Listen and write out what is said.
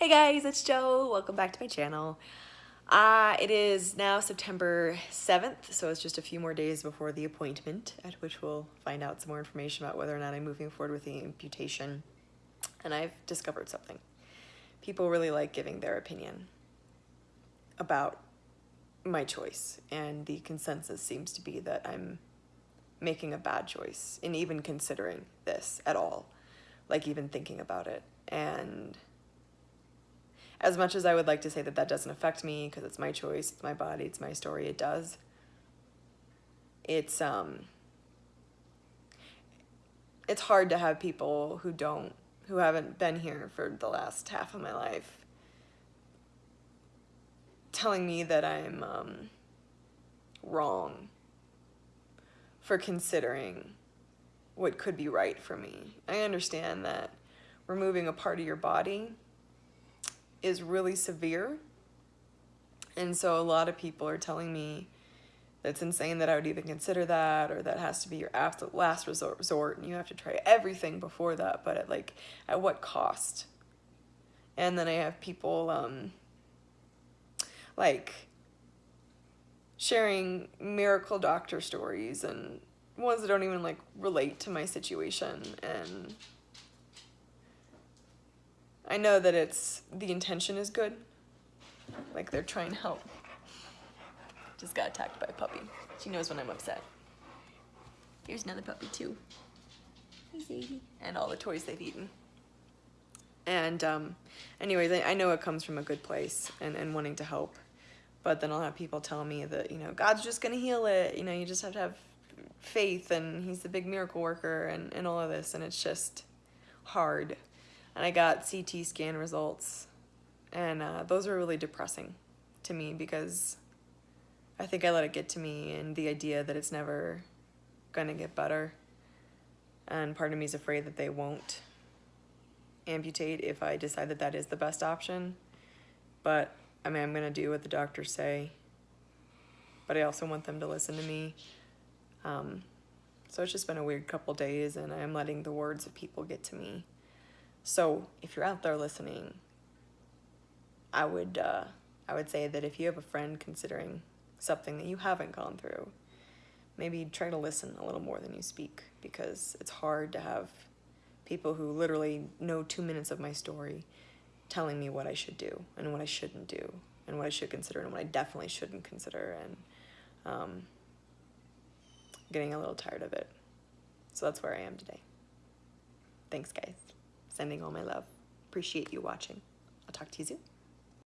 Hey guys, it's Joe. Welcome back to my channel. Uh, it is now September 7th, so it's just a few more days before the appointment, at which we'll find out some more information about whether or not I'm moving forward with the amputation. And I've discovered something. People really like giving their opinion about my choice, and the consensus seems to be that I'm making a bad choice in even considering this at all, like even thinking about it. And as much as I would like to say that that doesn't affect me because it's my choice, it's my body, it's my story, it does. It's um it's hard to have people who don't who haven't been here for the last half of my life telling me that I'm um, wrong for considering what could be right for me. I understand that removing a part of your body is really severe. And so a lot of people are telling me that's insane that I would even consider that or that has to be your absolute last resort and you have to try everything before that, but at like at what cost? And then I have people um like sharing miracle doctor stories and ones that don't even like relate to my situation and I know that it's, the intention is good. Like they're trying to help. Just got attacked by a puppy. She knows when I'm upset. Here's another puppy too. And all the toys they've eaten. And um, anyways, I know it comes from a good place and, and wanting to help. But then I'll have people tell me that, you know, God's just going to heal it. You know, you just have to have faith and he's the big miracle worker and, and all of this. And it's just hard and I got CT scan results. And uh, those were really depressing to me because I think I let it get to me and the idea that it's never gonna get better. And part of me is afraid that they won't amputate if I decide that that is the best option. But I mean I'm gonna do what the doctors say. But I also want them to listen to me. Um, so it's just been a weird couple days and I'm letting the words of people get to me so if you're out there listening, I would uh, I would say that if you have a friend considering something that you haven't gone through, maybe try to listen a little more than you speak because it's hard to have people who literally know two minutes of my story telling me what I should do and what I shouldn't do and what I should consider and what I definitely shouldn't consider and um, getting a little tired of it. So that's where I am today. Thanks, guys sending all my love. Appreciate you watching. I'll talk to you soon.